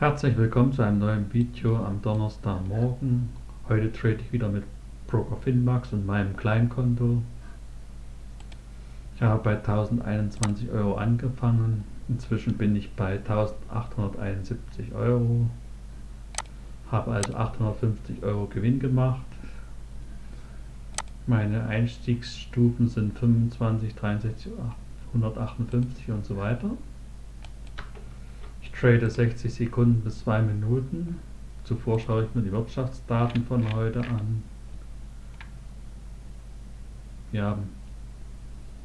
Herzlich willkommen zu einem neuen Video am Donnerstagmorgen. Heute trade ich wieder mit Broker Finmax und meinem Kleinkonto. Ich habe bei 1021 Euro angefangen. Inzwischen bin ich bei 1871 Euro. Habe also 850 Euro Gewinn gemacht. Meine Einstiegsstufen sind 25, 63, 158 und so weiter. Trade 60 Sekunden bis 2 Minuten. Zuvor schaue ich mir die Wirtschaftsdaten von heute an. Wir haben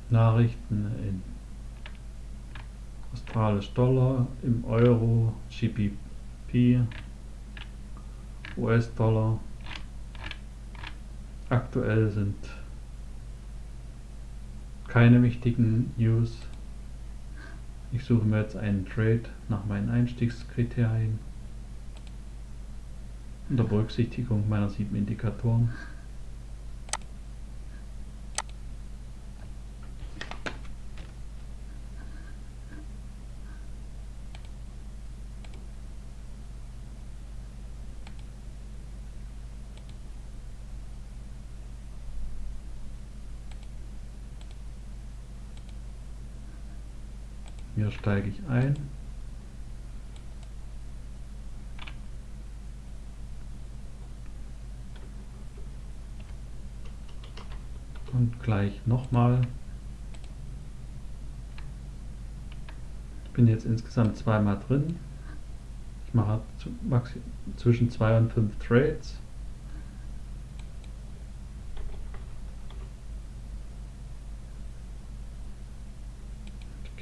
Nachrichten in australisch Dollar, im Euro, GBP, US-Dollar. Aktuell sind keine wichtigen News. Ich suche mir jetzt einen Trade nach meinen Einstiegskriterien unter Berücksichtigung meiner sieben Indikatoren. Hier steige ich ein. Und gleich nochmal. Ich bin jetzt insgesamt zweimal drin. Ich mache zwischen zwei und fünf Trades.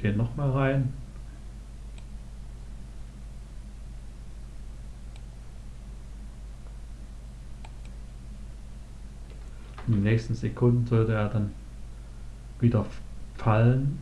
Gehe nochmal rein. In den nächsten Sekunden sollte er dann wieder fallen.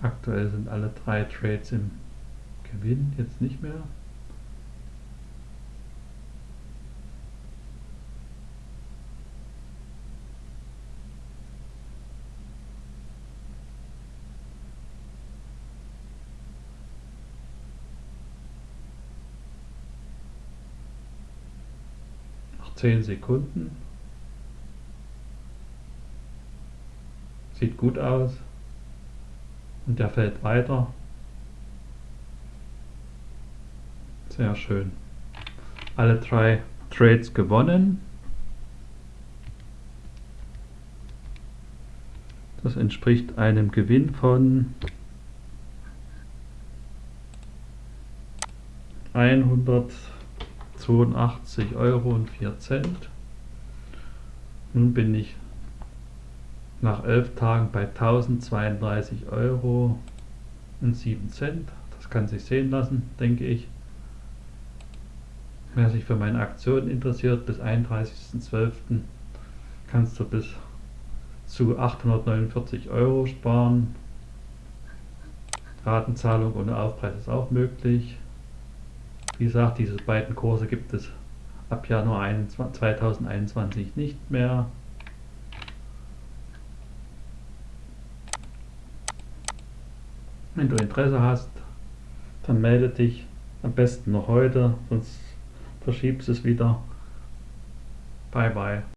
Aktuell sind alle drei Trades im Gewinn, jetzt nicht mehr. Noch 10 Sekunden. Sieht gut aus und der fällt weiter. Sehr schön. Alle drei Trades gewonnen. Das entspricht einem Gewinn von 182 Euro und 4 Cent. Nun bin ich nach 11 Tagen bei 1032 Euro und 7 Cent. Das kann sich sehen lassen, denke ich. Wer sich für meine Aktion interessiert, bis 31.12. kannst du bis zu 849 Euro sparen. Ratenzahlung ohne Aufpreis ist auch möglich. Wie gesagt, diese beiden Kurse gibt es ab Januar 2021 nicht mehr. Wenn du Interesse hast, dann melde dich am besten noch heute, sonst verschiebst es wieder. Bye bye.